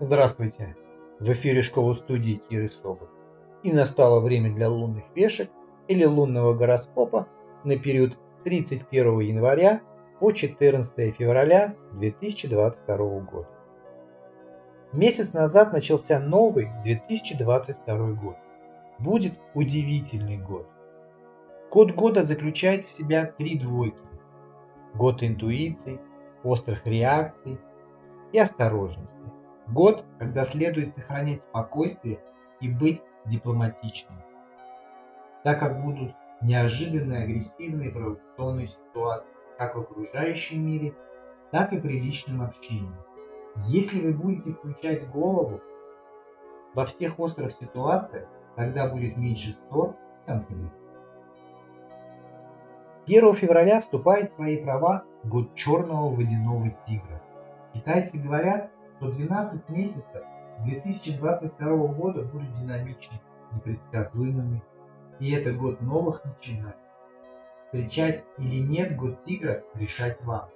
Здравствуйте! В эфире школа студии Киры Соболь. И настало время для лунных вешек или лунного гороскопа на период с 31 января по 14 февраля 2022 года. Месяц назад начался новый 2022 год. Будет удивительный год. Код года заключает в себя три двойки. Год интуиций, острых реакций и осторожности. Год, когда следует сохранять спокойствие и быть дипломатичным, так как будут неожиданные агрессивные провокационные ситуации как в окружающем мире, так и при личном общении. Если вы будете включать голову во всех острых ситуациях, тогда будет меньше ссор и конфликтов. 1 февраля вступает в свои права год черного водяного тигра. Китайцы говорят, что 12 месяцев 2022 года будут динамичными, непредсказуемыми, и это год новых начинаний. Встречать или нет год тигра решать вам.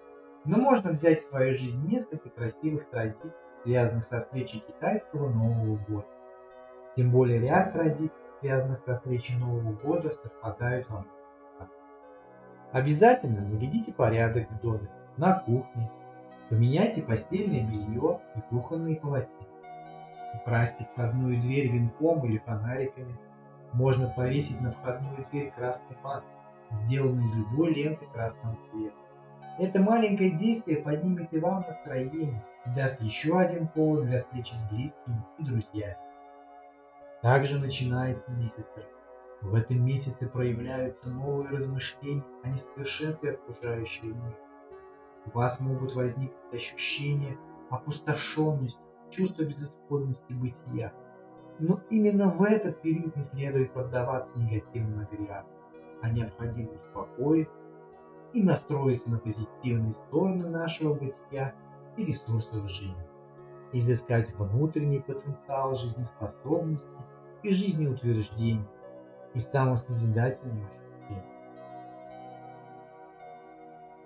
Но можно взять в свою жизнь несколько красивых традиций, связанных со встречей китайского Нового года. Тем более ряд традиций, связанных со встречей Нового года, совпадают вам. Обязательно наведите порядок в доме, на кухне, Поменяйте постельное белье и кухонные полотенца. Украсьте входную дверь венком или фонариками. Можно повесить на входную дверь красный бант, сделанный из любой ленты красного цвета. Это маленькое действие поднимет и вам настроение и даст еще один повод для встречи с близкими и друзьями. Также начинается месяц В этом месяце проявляются новые размышления о несовершенстве окружающего мира. У вас могут возникнуть ощущения опустошенности, чувство безысходности бытия. Но именно в этот период не следует поддаваться негативным агрегатам, а необходимо успокоиться и настроиться на позитивные стороны нашего бытия и ресурсов жизни. Изыскать внутренний потенциал жизнеспособности и жизнеутверждения и самосозидательного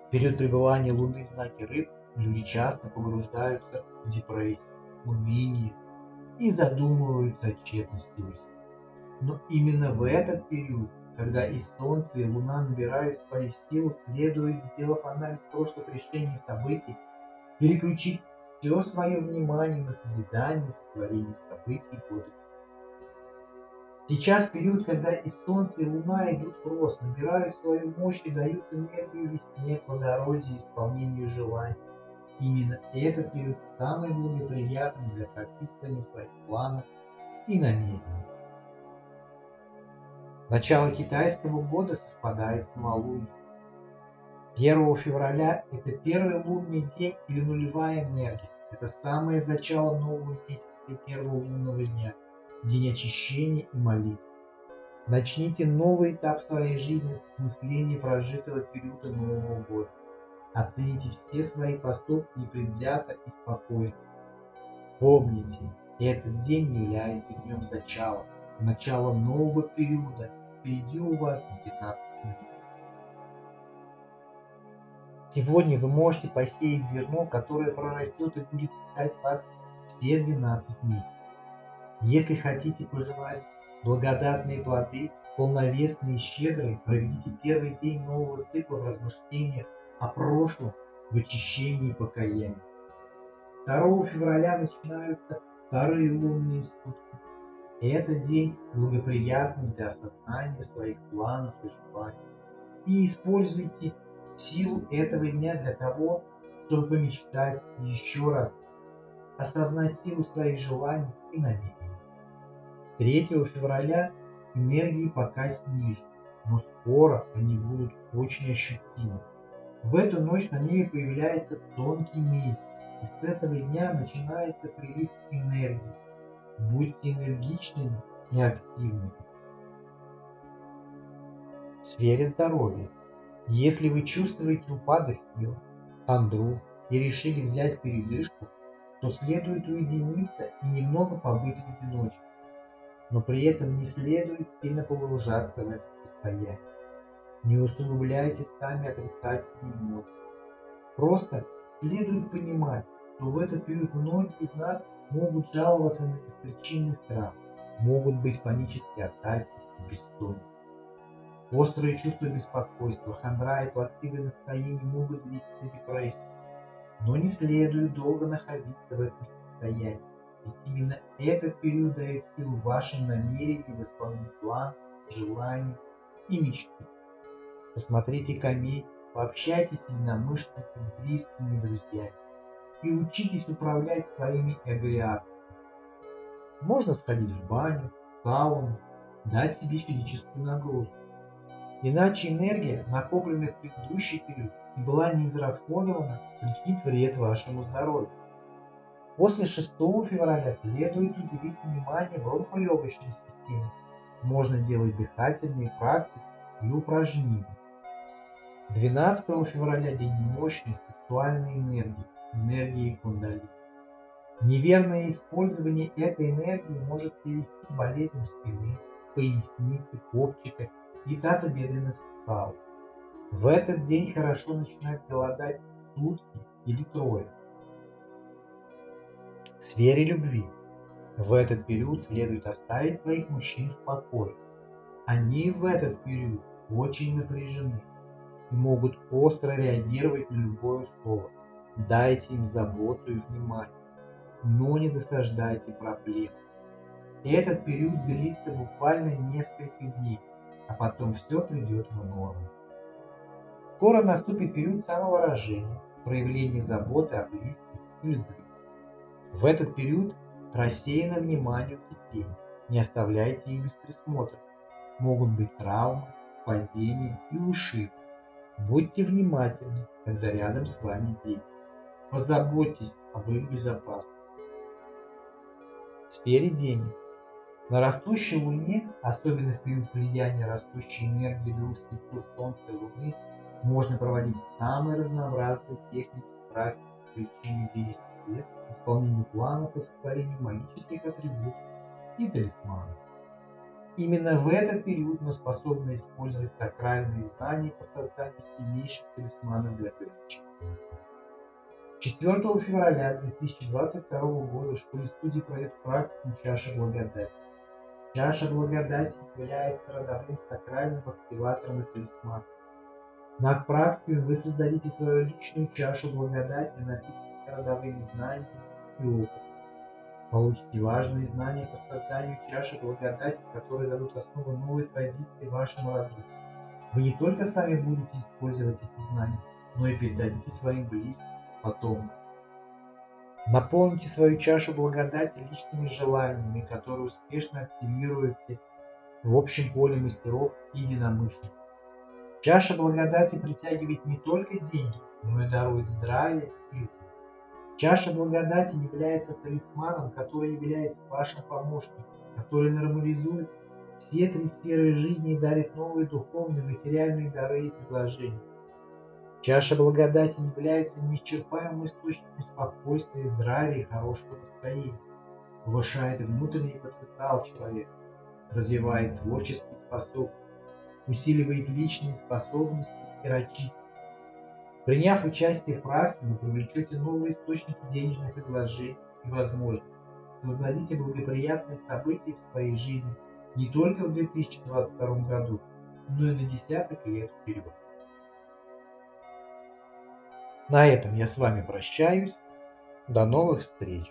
В период пребывания Луны в знаке Рыб люди часто погружаются в депрессию, уныние и задумываются о тщетности усилий. Но именно в этот период, когда и Солнце, и Луна набирают свои силы, следует, сделав анализ прошлых решений и событий, переключить все свое внимание на созидание, сотворение событий года Сейчас период, когда и Солнце, и Луна идут в рост, набирают свою мощь и дают энергию весне, плодородию, исполнению желаний. Именно этот период самый благоприятный для прописывания своих планов и намерений. Начало китайского года совпадает с новолунием. 1 февраля – это первый лунный день или нулевая энергия. Это самое начало нового месяца первого лунного дня – день очищения и молитв. Начните новый этап своей жизни с осмысления прожитого периода Нового года. Оцените все свои поступки непредвзято и спокойно. Помните, этот день является днем зачала, началом нового периода. Впереди у вас 15 месяцев. Сегодня вы можете посеять зерно, которое прорастет и будет питать вас все 12 месяцев. Если хотите пожелать благодатные плоды, полновесные и щедрые, проведите первый день нового цикла в размышлениях о прошлом, в очищении и покаянии. 2 февраля начинаются вторые лунные сутки. Это день благоприятный для осознания своих планов и желаний. И используйте силу этого дня для того, чтобы помечтать еще раз, осознать силу своих желаний и намерений. 3 февраля энергии пока снижены, но скоро они будут очень ощутимы. В эту ночь на небе появляется тонкий месяц, и с этого дня начинается прилив энергии. Будьте энергичными и активными. В сфере здоровья. Если вы чувствуете упадок сил, хандру и решили взять передышку, то следует уединиться и немного побыть в одиночестве но при этом не следует сильно погружаться в это состояние. Не усугубляйте сами отрицательные эмоции. Просто следует понимать, что в этот период многие из нас могут жаловаться на беспричинный страх, могут быть панические атаки, бессонница. Острые чувства беспокойства, хандра и плаксивое настроение могут вести до депрессии. Но не следует долго находиться в этом состоянии, ведь именно этот период дает силу вашим намерениям исполнить план, желаний и мечты. Посмотрите комедии, пообщайтесь с единомышленниками, близкими друзьями и учитесь управлять своими эгоиатами. Можно сходить в баню, в сауну, дать себе физическую нагрузку. Иначе энергия, накопленная в предыдущий период и была не израсходована, причинит вред вашему здоровью. После 6 февраля следует уделить внимание бронхолегочной системе. Можно делать дыхательные практики и упражнения. 12 февраля день мощной сексуальной энергии, энергии кундалини. Неверное использование этой энергии может привести к болезням спины, поясницы, копчика и тазобедренных суставов. В этот день хорошо начинать голодать сутки или трое. В сфере любви. В этот период следует оставить своих мужчин в покое. Они в этот период очень напряжены и могут остро реагировать на любое слово. Дайте им заботу и внимание, но не досаждайте проблем. Этот период длится буквально несколько дней, а потом все придет в норму. Скоро наступит период самовыражения, проявления заботы о близких и любви. В этот период рассеяно внимание детей, не оставляйте их без присмотра. Могут быть травмы, падения и ушибы. Будьте внимательны, когда рядом с вами дети. Позаботьтесь об их безопасности. В сфере денег. На растущей Луне, особенно в период влияния растущей энергии двух Солнца и Луны, можно проводить самые разнообразные техники практики включения денежных средств, исполнению планов и сотворению магических атрибутов и талисманов. Именно в этот период мы способны использовать сакральные знания по созданию сильнейших талисманов для привычек. 4 февраля 2022 года в школе студии пройдет практику чаша благодати. Чаша благодати является родовым сакральным активатором и талисманом. На практике вы создадите свою личную чашу благодати, напитанную родовыми знаниями и опытом. Получите важные знания по созданию чаши благодати, которые дадут основу новой традиции вашему роду. Вы не только сами будете использовать эти знания, но и передадите своим близким, потомкам. Наполните свою чашу благодати личными желаниями, которые успешно активируете в общем поле мастеров и единомышленников. Чаша благодати притягивает не только деньги, но и дарует здравие и Чаша благодати является талисманом, который является вашим помощником, который нормализует все три сферы жизни и дарит новые духовные, материальные дары и предложения. Чаша благодати является неисчерпаемым источником спокойствия, здравия и хорошего настроения, повышает внутренний потенциал человека, развивает творческие способности, усиливает личные способности и рачительность, Приняв участие в практике, вы привлечете новые источники денежных предложений и возможностей. Создадите благоприятные события в своей жизни не только в 2022 году, но и на десяток лет вперед. На этом я с вами прощаюсь. До новых встреч!